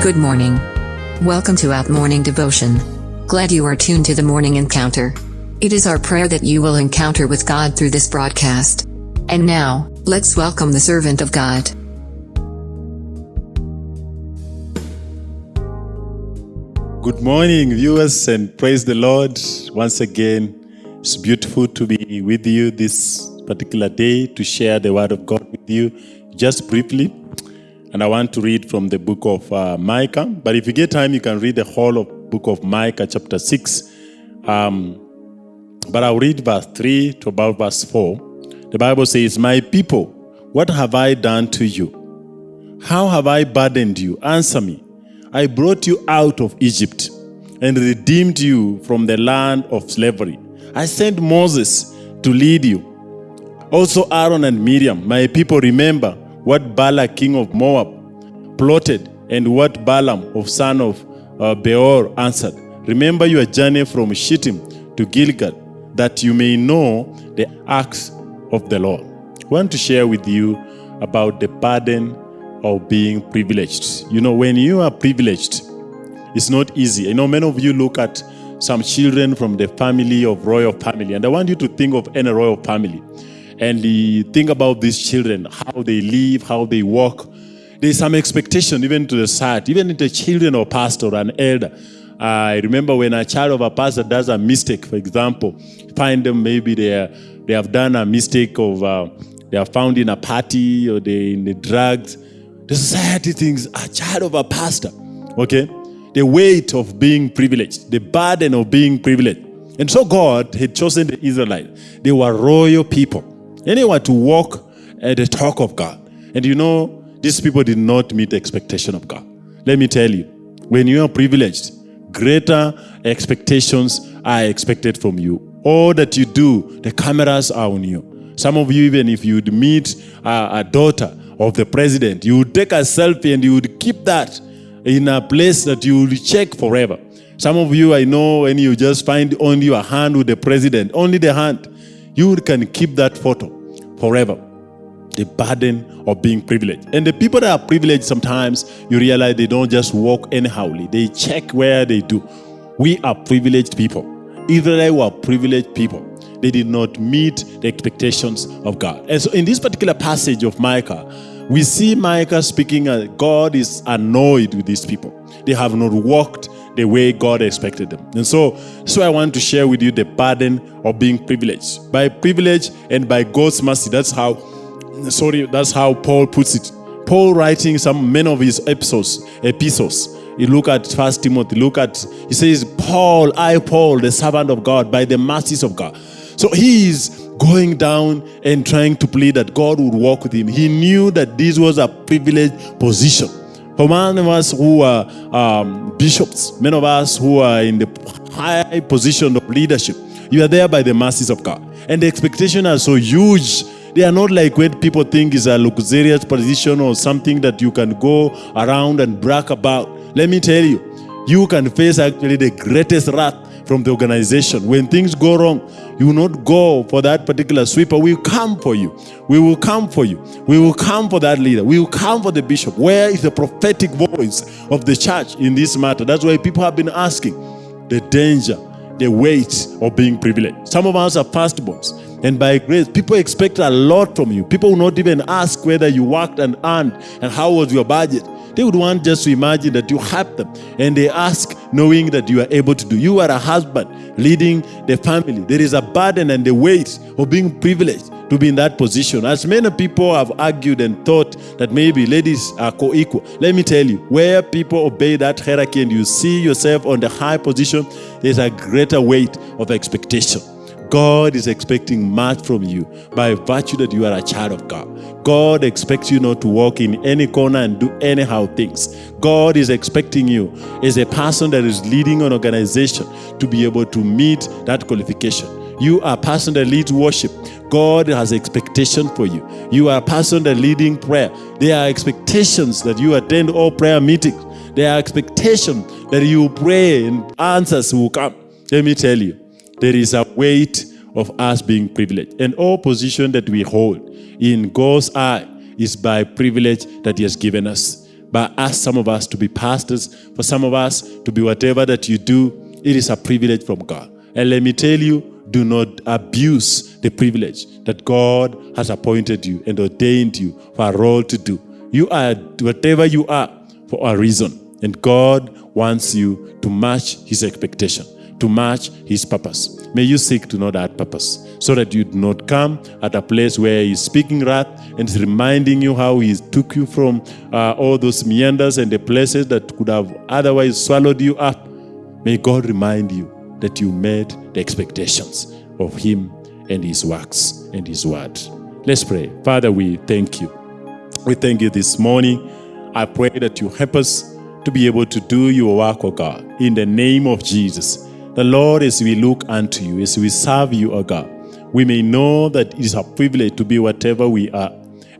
Good morning. Welcome to Out Morning Devotion. Glad you are tuned to the morning encounter. It is our prayer that you will encounter with God through this broadcast. And now, let's welcome the servant of God. Good morning, viewers, and praise the Lord. Once again, it's beautiful to be with you this particular day to share the word of God with you. Just briefly, and I want to read from the book of uh, Micah. But if you get time, you can read the whole of book of Micah, chapter 6. Um, but I'll read verse 3 to about verse 4. The Bible says, My people, what have I done to you? How have I burdened you? Answer me. I brought you out of Egypt and redeemed you from the land of slavery. I sent Moses to lead you. Also Aaron and Miriam, my people, remember what Balak king of Moab plotted and what Balaam of son of uh, Beor answered. Remember your journey from Shittim to Gilgal, that you may know the acts of the Lord. I want to share with you about the burden of being privileged. You know, when you are privileged, it's not easy. I know many of you look at some children from the family of royal family, and I want you to think of any royal family and think about these children, how they live, how they walk. There's some expectation even to the side, even to the children of pastor and elder. I remember when a child of a pastor does a mistake, for example, find them maybe they are, they have done a mistake of uh, they are found in a party or they in the drugs. The society thinks a child of a pastor, okay? The weight of being privileged, the burden of being privileged. And so God had chosen the Israelites. They were royal people. Anyone to walk at the talk of God. And you know, these people did not meet the expectation of God. Let me tell you, when you are privileged, greater expectations are expected from you. All that you do, the cameras are on you. Some of you, even if you'd meet a, a daughter of the president, you would take a selfie and you would keep that in a place that you will check forever. Some of you, I know, when you just find only your hand with the president, only the hand, you can keep that photo forever. The burden of being privileged. And the people that are privileged, sometimes you realize they don't just walk anyhowly. They check where they do. We are privileged people. Israel were privileged people. They did not meet the expectations of God. And so in this particular passage of Micah, we see Micah speaking, uh, God is annoyed with these people. They have not walked the way God expected them. And so, so I want to share with you the burden of being privileged. By privilege and by God's mercy, that's how, sorry, that's how Paul puts it. Paul writing some many of his episodes, epistles. You look at First Timothy, look at, he says, Paul, I, Paul, the servant of God, by the mercies of God. So he is going down and trying to plead that God would walk with him. He knew that this was a privileged position. For many of us who are um, bishops, many of us who are in the high position of leadership, you are there by the mercies of God. And the expectations are so huge. They are not like what people think is a luxurious position or something that you can go around and brag about. Let me tell you, you can face actually the greatest wrath from the organization. When things go wrong, you will not go for that particular sweeper. We will come for you. We will come for you. We will come for that leader. We will come for the bishop. Where is the prophetic voice of the church in this matter? That's why people have been asking the danger, the weight of being privileged. Some of us are firstborns. And by grace, people expect a lot from you. People will not even ask whether you worked and earned and how was your budget. They would want just to imagine that you have them. And they ask knowing that you are able to do. You are a husband leading the family. There is a burden and the weight of being privileged to be in that position. As many people have argued and thought that maybe ladies are co-equal. Let me tell you, where people obey that hierarchy and you see yourself on the high position, there's a greater weight of expectation. God is expecting much from you by virtue that you are a child of God. God expects you not to walk in any corner and do anyhow things. God is expecting you as a person that is leading an organization to be able to meet that qualification. You are a person that leads worship. God has expectation for you. You are a person that leading prayer. There are expectations that you attend all prayer meetings. There are expectations that you pray and answers will come. Let me tell you, there is a weight of us being privileged. And all position that we hold in God's eye is by privilege that he has given us. by us, some of us to be pastors, for some of us to be whatever that you do, it is a privilege from God. And let me tell you, do not abuse the privilege that God has appointed you and ordained you for a role to do. You are whatever you are for a reason. And God wants you to match His expectation, to match His purpose. May you seek to know that purpose so that you do not come at a place where He's speaking wrath and is reminding you how He took you from uh, all those meanders and the places that could have otherwise swallowed you up. May God remind you that you met the expectations of Him and His works and His word. Let's pray. Father, we thank you. We thank you this morning. I pray that you help us to be able to do your work, O God, in the name of Jesus. The Lord, as we look unto you, as we serve you, O God, we may know that it is a privilege to be whatever we are.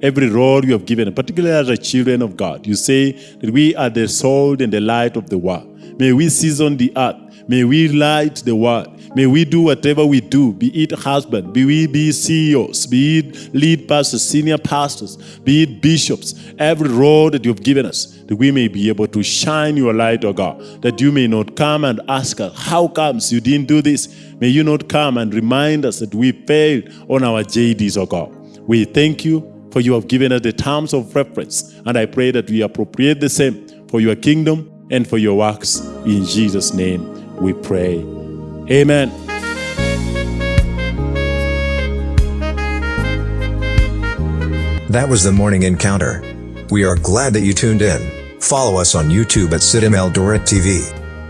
Every role you have given, particularly as the children of God, you say that we are the salt and the light of the world. May we season the earth. May we light the world. May we do whatever we do, be it husband, be we be CEOs, be it lead pastors, senior pastors, be it bishops, every role that you've given us, that we may be able to shine your light, O God, that you may not come and ask us, how comes you didn't do this? May you not come and remind us that we failed on our JDs, O God. We thank you for you have given us the terms of reference, and I pray that we appropriate the same for your kingdom and for your works. In Jesus' name we pray. Amen. That was the morning encounter. We are glad that you tuned in. Follow us on YouTube at CITAM Eldoret TV.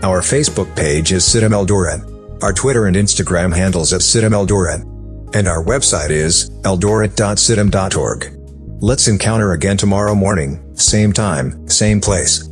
Our Facebook page is CITAM Eldoret. Our Twitter and Instagram handles at CITAM Eldoret. And our website is eldoret.citam.org. Let's encounter again tomorrow morning, same time, same place.